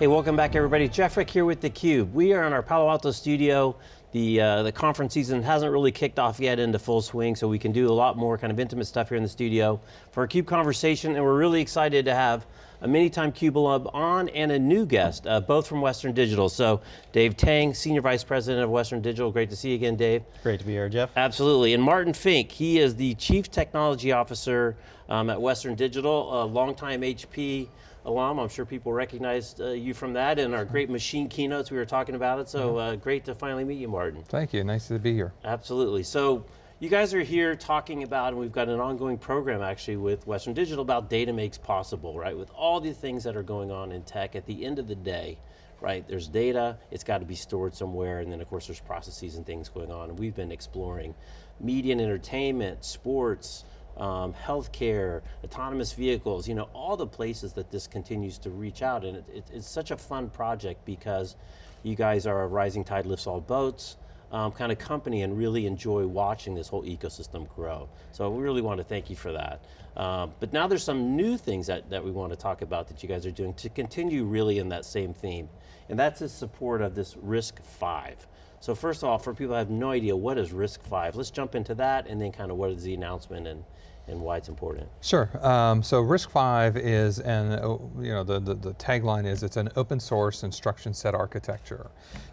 Hey, welcome back everybody. Jeff Frick here with theCUBE. We are in our Palo Alto studio. The, uh, the conference season hasn't really kicked off yet into full swing, so we can do a lot more kind of intimate stuff here in the studio for a CUBE conversation, and we're really excited to have a many-time CUBE alum on and a new guest, uh, both from Western Digital. So Dave Tang, Senior Vice President of Western Digital. Great to see you again, Dave. Great to be here, Jeff. Absolutely, and Martin Fink, he is the Chief Technology Officer um, at Western Digital, a longtime HP alum. I'm sure people recognized uh, you from that and our great machine keynotes, we were talking about it, so uh, great to finally meet you, Martin. Thank you, nice to be here. Absolutely, so you guys are here talking about, and we've got an ongoing program actually with Western Digital about data makes possible, right? With all the things that are going on in tech, at the end of the day, right, there's data, it's got to be stored somewhere, and then of course there's processes and things going on, and we've been exploring media and entertainment, sports, um, healthcare, autonomous vehicles, you know, all the places that this continues to reach out and it, it, it's such a fun project because you guys are a rising tide lifts all boats, um, kind of company and really enjoy watching this whole ecosystem grow. So we really want to thank you for that. Um, but now there's some new things that, that we want to talk about that you guys are doing to continue really in that same theme. And that's the support of this RISC-V. So first of all, for people who have no idea, what is RISC-V? Let's jump into that and then kind of what is the announcement and, and why it's important. Sure, um, so RISC-V is an, uh, you know, the, the, the, tagline is it's an open source instruction set architecture.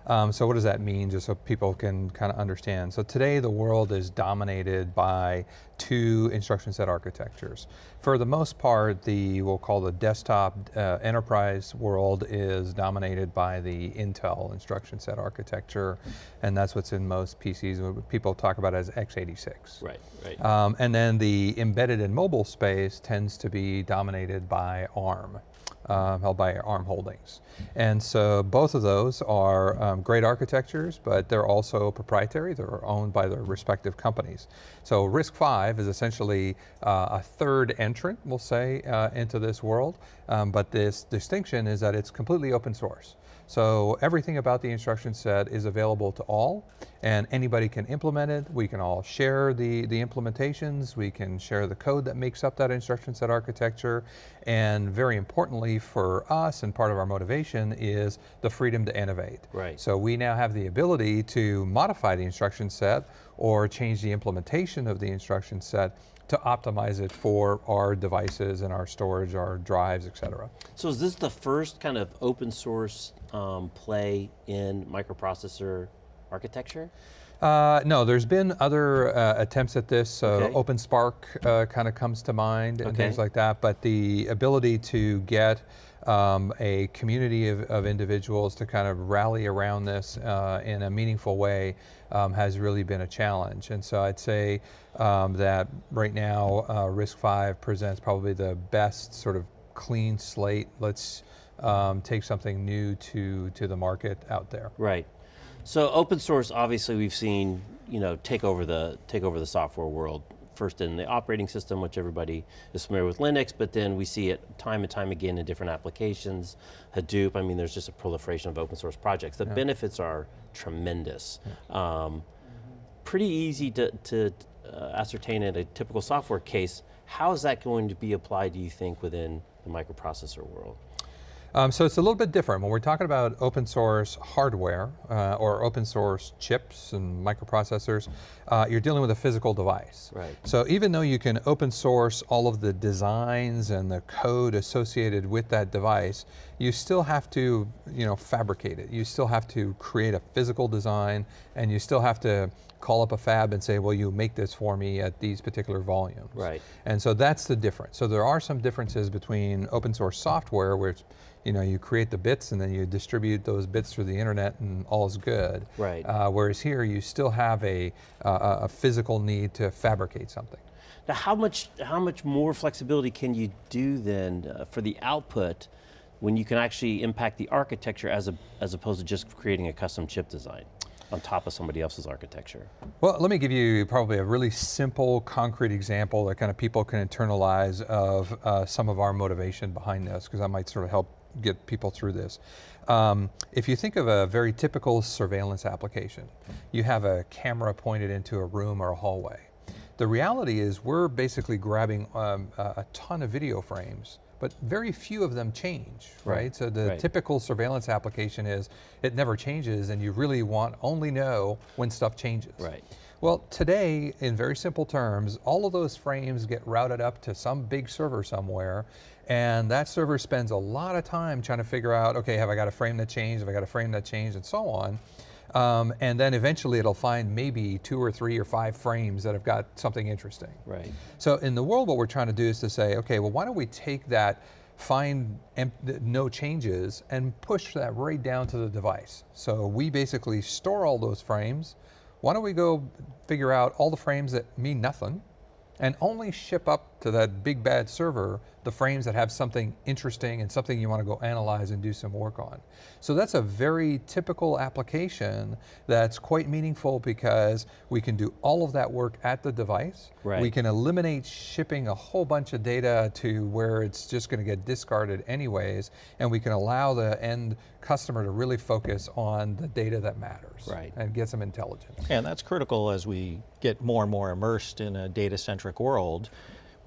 Um, so what does that mean, just so people can kind of understand? So today the world is dominated by two instruction set architectures. For the most part, the, we'll call the desktop uh, enterprise world is dominated by the Intel instruction set architecture, and that's what's in most PCs. People talk about as x86. Right, right. Um, and then the embedded in mobile space tends to be dominated by ARM um, held by ARM Holdings. And so both of those are um, great architectures, but they're also proprietary. They're owned by their respective companies. So RISC-V is essentially uh, a third entrant, we'll say, uh, into this world. Um, but this distinction is that it's completely open source. So everything about the instruction set is available to all, and anybody can implement it. We can all share the, the implementations. We can share the code that makes up that instruction set architecture. And very importantly for us, and part of our motivation, is the freedom to innovate. Right. So we now have the ability to modify the instruction set or change the implementation of the instruction set to optimize it for our devices and our storage, our drives, et cetera. So is this the first kind of open source um, play in microprocessor architecture? Uh, no, there's been other uh, attempts at this. Uh, okay. OpenSPARC uh, kind of comes to mind and okay. things like that, but the ability to get um, a community of, of, individuals to kind of rally around this uh, in a meaningful way um, has really been a challenge. And so I'd say um, that right now uh, RISC-V presents probably the best sort of clean slate. Let's um, take something new to, to the market out there. Right. So open source, obviously we've seen, you know, take over the, take over the software world first in the operating system, which everybody is familiar with Linux, but then we see it time and time again in different applications. Hadoop, I mean, there's just a proliferation of open source projects. The yeah. benefits are tremendous. Yeah. Um, pretty easy to, to uh, ascertain in a typical software case. How is that going to be applied, do you think, within the microprocessor world? Um, so it's a little bit different. When we're talking about open source hardware uh, or open source chips and microprocessors, uh, you're dealing with a physical device. Right. So even though you can open source all of the designs and the code associated with that device, you still have to you know, fabricate it. You still have to create a physical design and you still have to call up a fab and say, well, you make this for me at these particular volumes. Right. And so that's the difference. So there are some differences between open source software, where you know, you create the bits and then you distribute those bits through the internet and all's good. Right. Uh, whereas here you still have a, uh, a physical need to fabricate something. Now how much, how much more flexibility can you do then uh, for the output when you can actually impact the architecture as, a, as opposed to just creating a custom chip design? on top of somebody else's architecture? Well, let me give you probably a really simple, concrete example that kind of people can internalize of uh, some of our motivation behind this, because that might sort of help get people through this. Um, if you think of a very typical surveillance application, you have a camera pointed into a room or a hallway. The reality is we're basically grabbing um, a, ton of video frames, but very few of them change, right? Right, So the right. typical surveillance application is it never changes and you really want only know when stuff changes. Right. Well, today, in very simple terms, all of those frames get routed up to some big server somewhere, and that server spends a lot of time trying to figure out, okay, have I got a frame that changed, have I got a frame that changed, and so on. Um, and then eventually it'll find maybe two or three or five frames that have got something interesting. Right. So in the world, what we're trying to do is to say, okay, well, why don't we take that find no changes and push that right down to the device. So we basically store all those frames. Why don't we go figure out all the frames that mean nothing and only ship up to that big bad server the frames that have something interesting and something you want to go analyze and do some work on. So that's a very typical application that's quite meaningful because we can do all of that work at the device. Right. We can eliminate shipping a whole bunch of data to where it's just going to get discarded anyways, and we can allow the end customer to really focus on the data that matters Right. and get some intelligence. And that's critical as we get more and more immersed in a data-centric world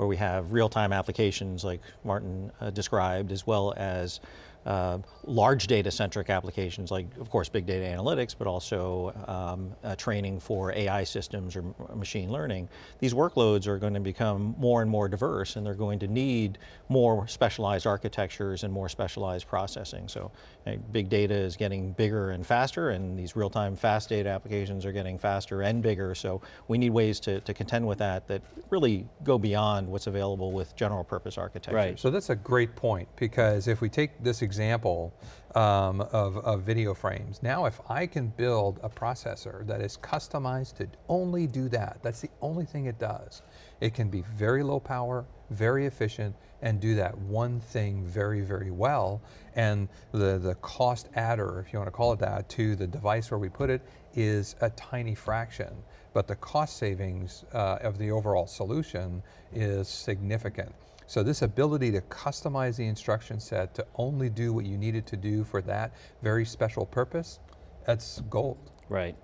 where we have real-time applications like Martin uh, described, as well as uh, large data-centric applications like, of course, big data analytics, but also um, uh, training for AI systems or machine learning. These workloads are going to become more and more diverse and they're going to need more specialized architectures and more specialized processing. So uh, big data is getting bigger and faster and these real-time fast data applications are getting faster and bigger. So we need ways to, to contend with that that really go beyond what's available with general purpose architectures. Right. So that's a great point because if we take this example um, of, of video frames, now if I can build a processor that is customized to only do that, that's the only thing it does. It can be very low power, very efficient, and do that one thing very, very well. And the, the cost adder, if you want to call it that, to the device where we put it is a tiny fraction. But the cost savings uh, of the overall solution is significant. So this ability to customize the instruction set to only do what you needed to do for that very special purpose, that's gold. Right.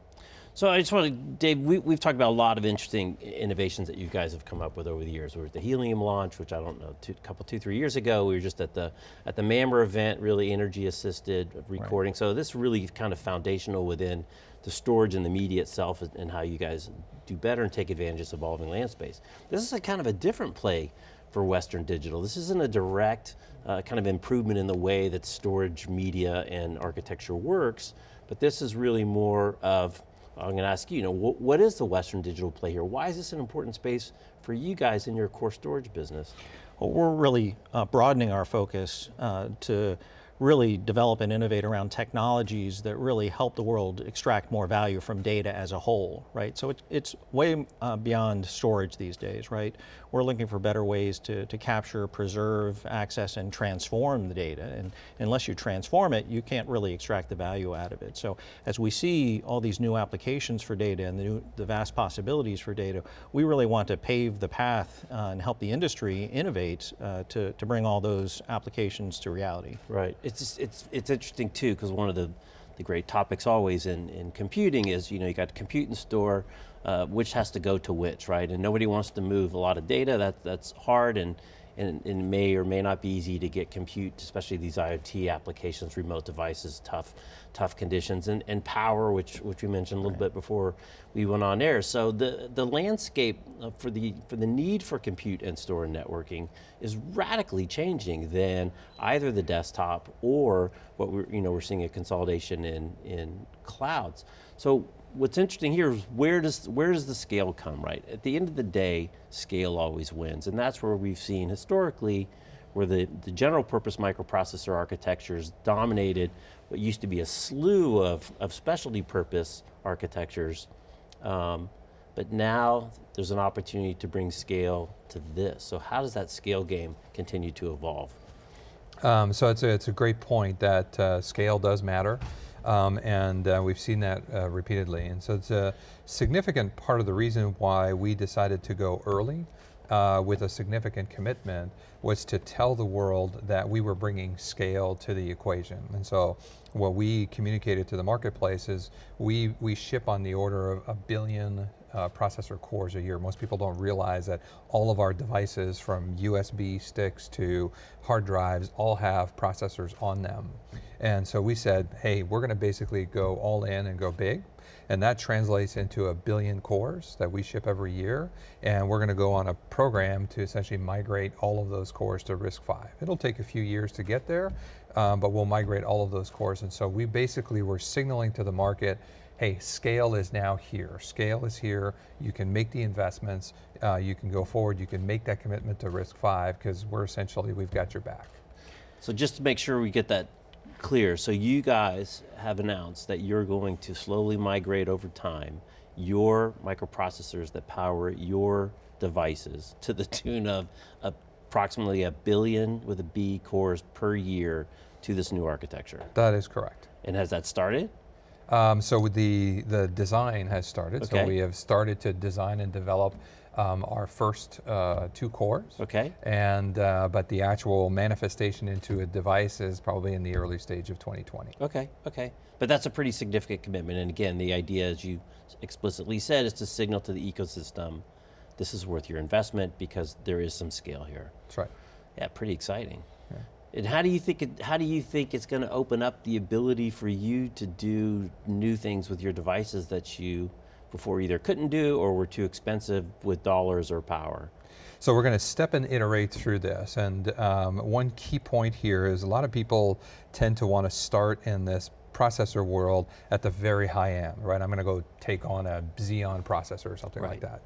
So I just want to, Dave, we, we've talked about a lot of interesting innovations that you guys have come up with over the years. We were at the Helium launch, which I don't know, a couple, two, three years ago. We were just at the at the MAMR event, really energy assisted recording. So this really kind of foundational within the storage and the media itself and- how you guys do better and take advantage of this evolving land space. This is a kind of a different play for Western Digital. This isn't a direct uh, kind of improvement in the way that storage, media, and architecture works, but this is really more of, I'm going to ask you, you know, what, what is the Western Digital play here? Why is this an important space for you guys in your core storage business? Well, we're really uh, broadening our focus uh, to really develop and innovate around technologies that really help the world extract more value from data as a whole, right? So it, it's way uh, beyond storage these days, right? We're looking for better ways to, to capture, preserve, access, and transform the data. And unless you transform it, you can't really extract the value out of it. So as we see all these new applications for data and the, new, the vast possibilities for data, we really want to pave the path uh, and help the industry innovate uh, to, to bring all those applications to reality. Right. It's it's it's interesting too because one of the the great topics always in, in computing is you know you got compute and store, uh, which has to go to which, right? And nobody wants to move a lot of data. That that's hard and. And, and it may or may not be easy to get compute, especially these IoT applications, remote devices, tough, tough conditions, and, and power, which which we mentioned a little bit before we went on air. So the the landscape uh, for the for the need for compute and store and networking is radically changing than either the desktop or what we're you know we're seeing a consolidation in in clouds. So what's interesting here is where does where does the scale come right? At the end of the day, scale always wins, and that's where we've seen historically where the, the general purpose microprocessor architectures dominated what used to be a slew of, of specialty purpose architectures. Um, but now there's an opportunity to bring scale to this. So how does that scale game continue to evolve? Um, so it's a, it's a great point that uh, scale does matter. Um, and uh, we've seen that uh, repeatedly. And so it's a significant part of the reason why we decided to go early uh, with a significant commitment was to tell the world that we were bringing scale to the equation. And so what we communicated to the marketplace is we, we ship on the order of a billion uh, processor cores a year. Most people don't realize that all of our devices from USB sticks to hard drives all have processors on them. And so we said, hey, we're going to basically go all in and go big. And that translates into a billion cores that we ship every year. And we're going to go on a program to essentially migrate all of those cores to RISC-V. It'll take a few years to get there, um, but we'll migrate all of those cores. And so we basically were signaling to the market, hey, scale is now here. Scale is here. You can make the investments. Uh, you can go forward. You can make that commitment to RISC-V, because we're essentially, we've got your back. So just to make sure we get that clear, so you guys have announced that you're going to slowly migrate over time your microprocessors that power your devices to the tune of approximately a billion with a B cores per year to this new architecture. That is correct. And has that started? Um, so the, the design has started. Okay. So we have started to design and develop um, our first uh, two cores. Okay. And, uh, but the actual manifestation into a device is probably in the early stage of 2020. Okay, okay. But that's a pretty significant commitment. And again, the idea, as you explicitly said, is to signal to the ecosystem, this is worth your investment because there is some scale here. That's right. Yeah, pretty exciting. And how do you think it, how do you think it's going to open up the ability for you to do new things with your devices that you before either couldn't do or were too expensive with dollars or power? So we're going to step and iterate through this. And um, one key point here is a lot of people tend to want to start in this processor world at the very high end, right? I'm going to go take on a Xeon processor or something Right. like that.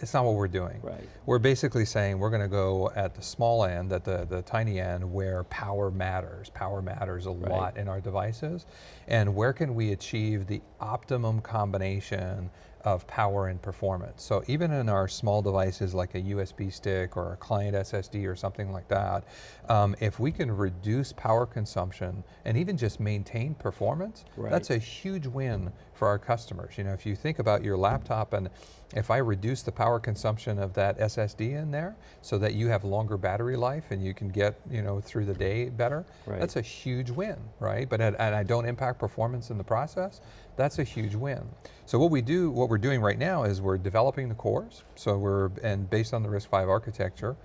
It's not what we're doing. Right. We're basically saying we're going to go at the small end, at the, the tiny end, where power matters. Power matters a Right. lot in our devices. And where can we achieve the optimum combination of power and performance? So even in our small devices like a USB stick or a client SSD or something like that, um, if we can reduce power consumption and even just maintain performance, Right. that's a huge win for our customers. You know, if you think about your laptop and if I reduce the power consumption of that SSD in there so that you have longer battery life and you can get, you know, through the day better, Right. that's a huge win, right? But and I don't impact performance in the process, that's a huge win. So what we do, what we're doing right now is we're developing the cores. So we're, and based on the RISC-V architecture,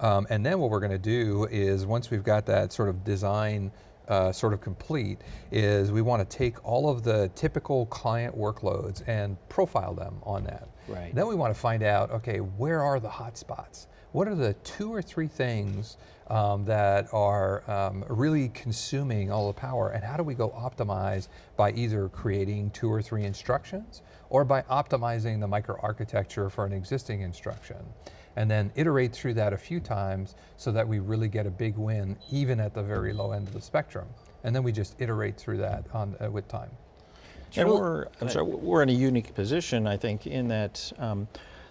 um, and then what we're going to do is once we've got that sort of design uh, sort of complete, is we want to take all of the typical client workloads and profile them on that. Right. Then we want to find out, okay, where are the hot spots? What are the two or three things um, that are um, really consuming all the power, and how do we go optimize by either creating two or three instructions or by optimizing the microarchitecture for an existing instruction? And then iterate through that a few times so that we really get a big win, even at the very low end of the spectrum. And then we just iterate through that on, uh, with time. And we're, I'm sorry, we're in a unique position, I think, in that um,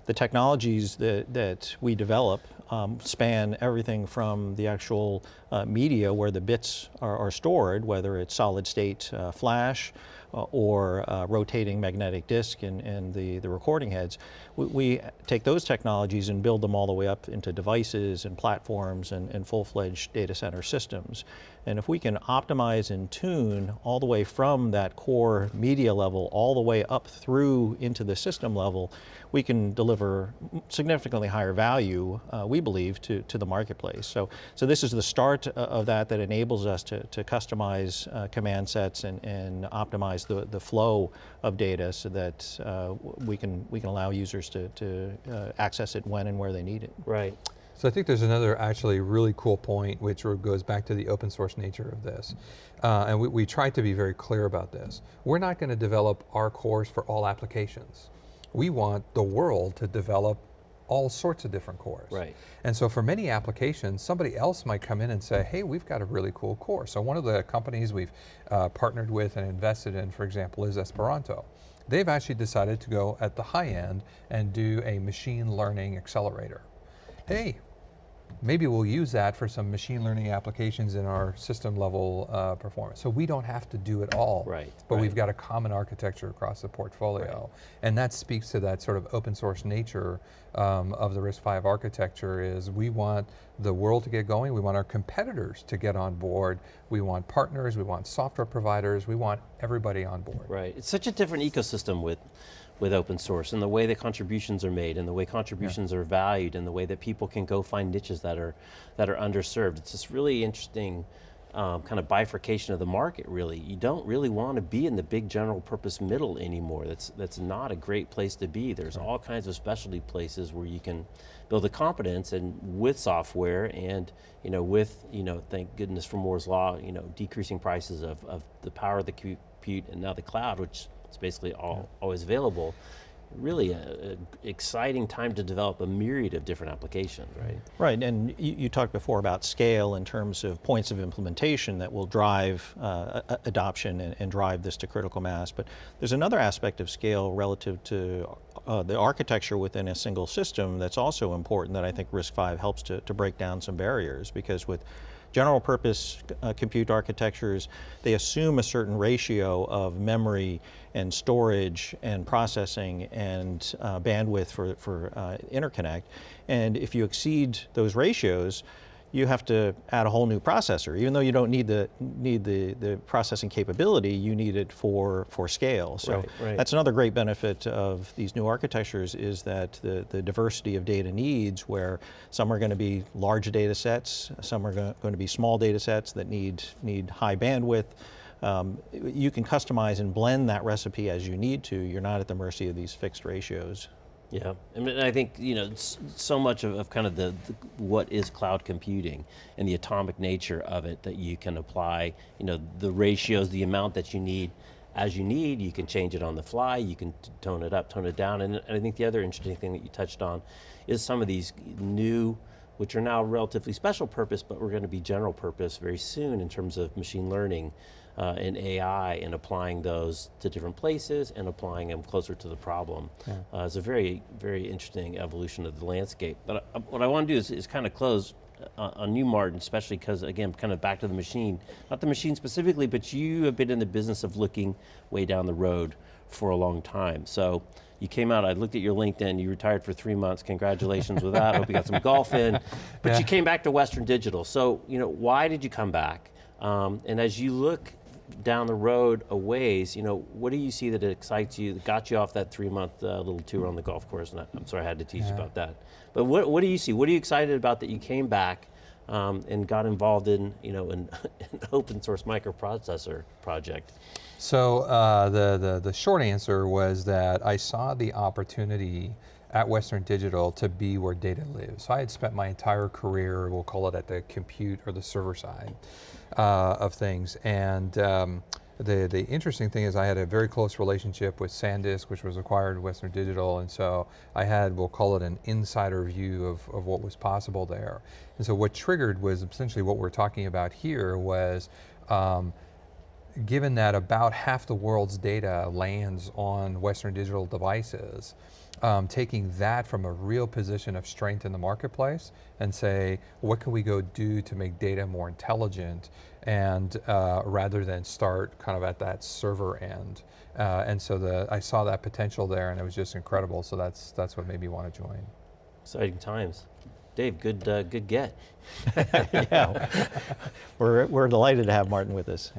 the technologies that, that we develop um, span everything from the actual uh, media where the bits are, are stored, whether it's solid state uh, flash uh, or uh, rotating magnetic disk and, and the, the recording heads. We, we take those technologies and build them all the way up into devices and platforms and, and full-fledged data center systems. And if we can optimize and tune all the way from that core media level all the way up through into the system level, we can deliver significantly higher value, uh, we believe, to, to the marketplace. So, so this is the start uh, of that that enables us to, to customize uh, command sets and, and optimize the, the flow of data so that uh, we, can, we can allow users to, to uh, access it when and where they need it. Right. So I think there's another actually really cool point which goes back to the open source nature of this. Uh, and we, we tried to be very clear about this. We're not going to develop our cores for all applications. We want the world to develop all sorts of different cores. Right. And so for many applications, somebody else might come in and say, hey, we've got a really cool core. So one of the companies we've uh, partnered with and invested in, for example, is Esperanto. They've actually decided to go at the high end and do a machine learning accelerator. Hey, maybe we'll use that for some machine learning applications in our system level uh, performance. So we don't have to do it all. Right, But right. we've got a common architecture across the portfolio. And that speaks to that sort of open source nature um, of the RISC-V architecture is we want the world to get going, we want our competitors to get on board, we want partners, we want software providers, we want everybody on board. Right, it's such a different ecosystem with, with open source and the way that contributions are made and the way contributions are valued and the way that people can go find niches that are, that are underserved. It's this really interesting um, kind of bifurcation of the market really. You don't really want to be in the big general purpose middle anymore. That's, that's not a great place to be. There's all kinds of specialty places where you can build a competence and with software and you know, with, you know, thank goodness for Moore's Law, you know, decreasing prices of, of the power of the compute and now the cloud, which is basically all, always available. Really a, a exciting time to develop a myriad of different applications, right? Right, and you, you talked before about scale in terms of points of implementation that will drive uh, adoption and, and drive this to critical mass. But there's another aspect of scale relative to uh, the architecture within a single system that's also important that I think RISC-V helps to, to break down some barriers because with general purpose uh, compute architectures, they assume a certain ratio of memory and storage and processing and uh, bandwidth for, for uh, interconnect. And if you exceed those ratios, you have to add a whole new processor. Even though you don't need the need the, the processing capability, you need it for, for scale. So Right, right. that's another great benefit of these new architectures is that the, the diversity of data needs where some are going to be large data sets, some are going to be small data sets that need, need high bandwidth. Um, you can customize and blend that recipe as you need to. You're not at the mercy of these fixed ratios. Yeah, I mean, I think you know so much of, of kind of the, the what is cloud computing and the atomic nature of it that you can apply. You know, the ratios, the amount that you need, as you need. You can change it on the fly. You can tone it up, tone it down. And, and I think the other interesting thing that you touched on is some of these new, which are now relatively special purpose, but we're going to be general purpose very soon in terms of machine learning uh, and AI and applying those to different places and applying them closer to the problem. Uh, it's a very, very interesting evolution of the landscape. But uh, what I want to do is, is kind of close uh, on you, Martin, especially because, again, kind of back to the machine. Not the machine specifically, but you have been in the business of looking way down the road for a long time. So you came out, I looked at your LinkedIn, you retired for three months, congratulations with that, hope you got some golf in. But Yeah. you came back to Western Digital. So, you know, why did you come back? Um, and as you look down the road a ways, you know, what do you see that excites you, that got you off that three month uh, little tour on the golf course? And I, I'm sorry I had to teach you about that. But what, what do you see? What are you excited about that you came back um, and got involved in, you know, an, an open source microprocessor project? So uh, the, the, the short answer was that I saw the opportunity at Western Digital to be where data lives. So I had spent my entire career, we'll call it at the compute or the server side uh, of things. And um, the, the interesting thing is I had a very close relationship with SanDisk, which was acquired Western Digital. And so I had, we'll call it an insider view of, of what was possible there. And so what triggered was essentially what we're talking about here was um, given that about half the world's data lands on Western Digital devices, um, taking that from a real position of strength in the marketplace and say, what can we go do to make data more intelligent and uh, rather than start kind of at that server end. Uh, and so the, I saw that potential there and it was just incredible. So that's, that's what made me want to join. Exciting times. Dave, good, uh, good get. yeah, we're, we're delighted to have Martin with us.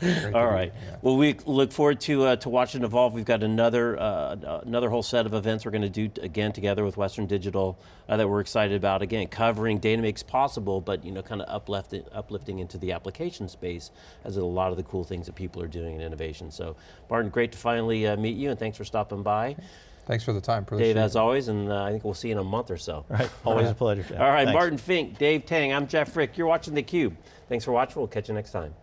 To All right. yeah. Well, we look forward to uh, to watching evolve. We've got another uh, another whole set of events we're going to do again together with Western Digital uh, that we're excited about. Again, covering data makes possible, but you know, kind of uplifting uplifting into the application space as a lot of the cool things that people are doing in innovation. So, Martin, great to finally uh, meet you, and thanks for stopping by. Thanks for the time. Appreciate Dave, it. as always, and uh, I think we'll see you in a month or so. Right, always a pleasure. All right, Thanks. Martin Fink, Dave Tang, I'm Jeff Frick. You're watching theCUBE. Thanks for watching. We'll catch you next time.